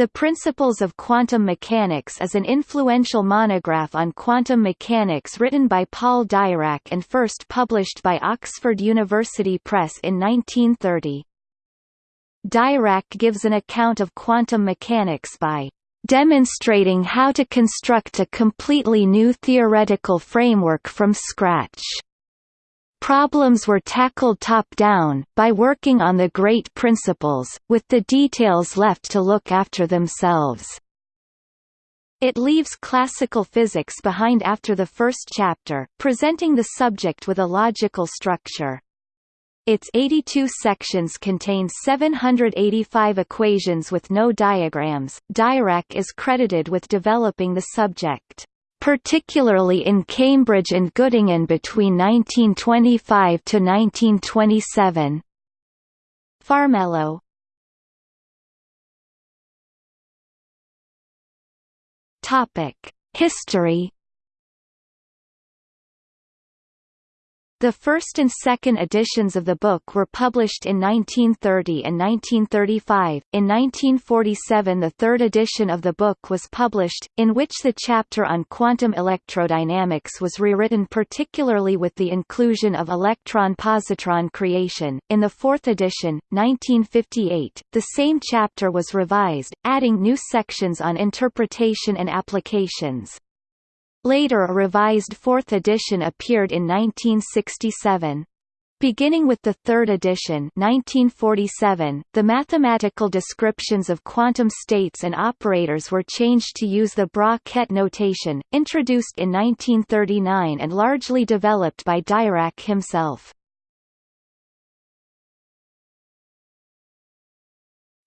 The Principles of Quantum Mechanics is an influential monograph on quantum mechanics written by Paul Dirac and first published by Oxford University Press in 1930. Dirac gives an account of quantum mechanics by demonstrating how to construct a completely new theoretical framework from scratch. Problems were tackled top-down, by working on the great principles, with the details left to look after themselves. It leaves classical physics behind after the first chapter, presenting the subject with a logical structure. Its 82 sections contain 785 equations with no diagrams. Dirac is credited with developing the subject particularly in Cambridge and Göttingen between 1925 to 1927. Farmelo Topic: History The first and second editions of the book were published in 1930 and 1935. In 1947, the third edition of the book was published, in which the chapter on quantum electrodynamics was rewritten particularly with the inclusion of electron-positron creation. In the fourth edition, 1958, the same chapter was revised, adding new sections on interpretation and applications. Later a revised fourth edition appeared in 1967. Beginning with the third edition 1947, the mathematical descriptions of quantum states and operators were changed to use the bra-ket notation, introduced in 1939 and largely developed by Dirac himself.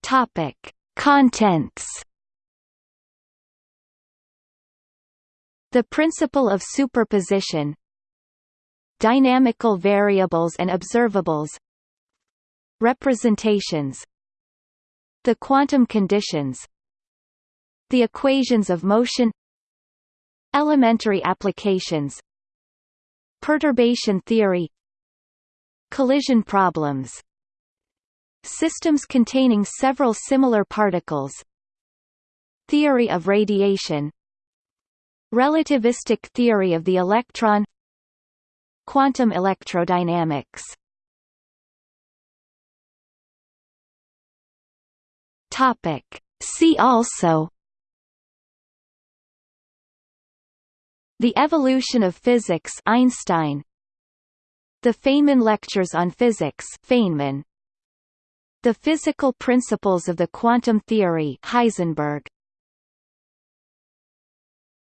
Topic. Contents The principle of superposition. Dynamical variables and observables. Representations. The quantum conditions. The equations of motion. Elementary applications. Perturbation theory. Collision problems. Systems containing several similar particles. Theory of radiation Relativistic theory of the electron Quantum electrodynamics. Topic. See also The evolution of physics Einstein. The Feynman lectures on physics Feynman. The physical principles of the quantum theory Heisenberg